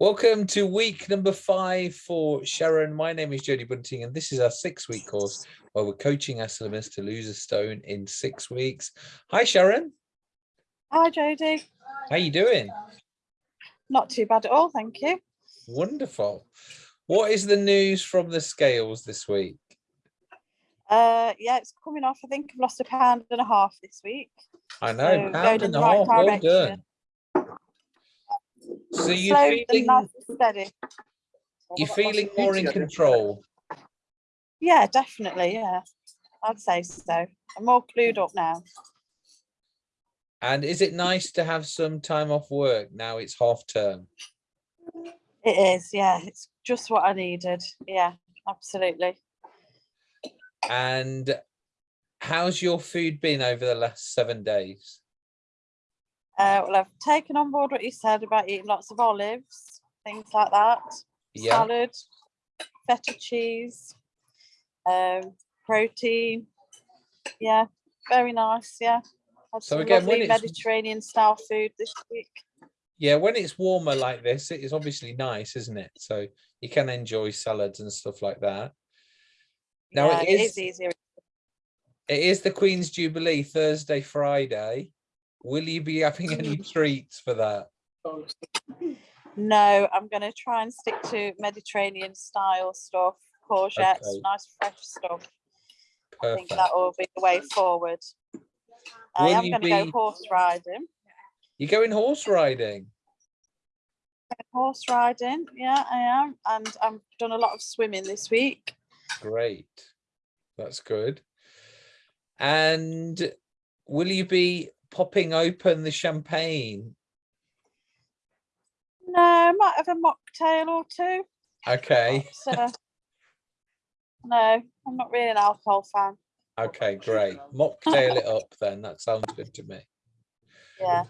Welcome to week number five for Sharon. My name is Jodie Bunting, and this is our six-week course where we're coaching our slimmers to lose a stone in six weeks. Hi, Sharon. Hi, Jodie. How are you doing? Not too bad at all, thank you. Wonderful. What is the news from the scales this week? Uh, yeah, it's coming off. I think I've lost a pound and a half this week. I know, So, pound and a right half, well done. So you're Slow feeling, steady. you're feeling more in control. Yeah, definitely. Yeah, I'd say so. I'm more clued up now. And is it nice to have some time off work now it's half term? It is. Yeah, it's just what I needed. Yeah, absolutely. And how's your food been over the last seven days? Uh, well, I've taken on board what you said about eating lots of olives, things like that. Yeah, Salad, feta cheese, um, protein. Yeah, very nice. Yeah. Had So some again, lovely Mediterranean style food this week. yeah, when it's warmer like this, it is obviously nice, isn't it? So you can enjoy salads and stuff like that. Now yeah, it it is is easier. it is the Queen's Jubilee Thursday, Friday. Will you be having any treats for that? No, I'm going to try and stick to Mediterranean style stuff, courgettes, Okay. nice fresh stuff. I think that will be the way forward. I am going to be- go horse riding. You're going horse riding. Horse riding, yeah, I am, and I've done a lot of swimming this week. Great. That's good. And will you be popping open the champagne? No, I might have a mocktail or two. Okay. So, no, I'm not really an alcohol fan. Okay, great. Mocktail it up then. That sounds good to me. Yeah.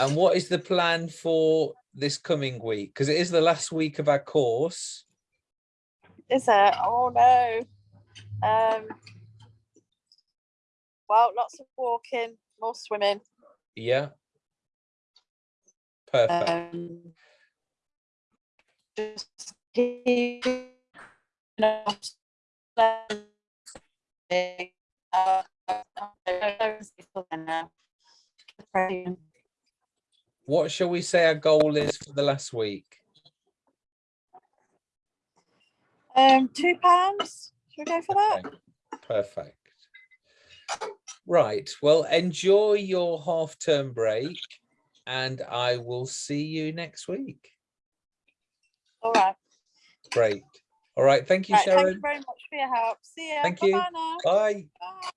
And what is the plan for this coming week? Because it is the last week of our course. Is it? Oh no. Um. Well, lots of walking, more swimming. Yeah. Perfect. Um, just keep. What shall we say our goal is for the last week? Um, two pounds. Should we go for that? Okay, Perfect. Right. Well, enjoy your half term break and I will see you next week. All right. Great. All right. Thank you, right thank you very much for your help. See you. Thank you. Bye-bye now. Bye. Bye.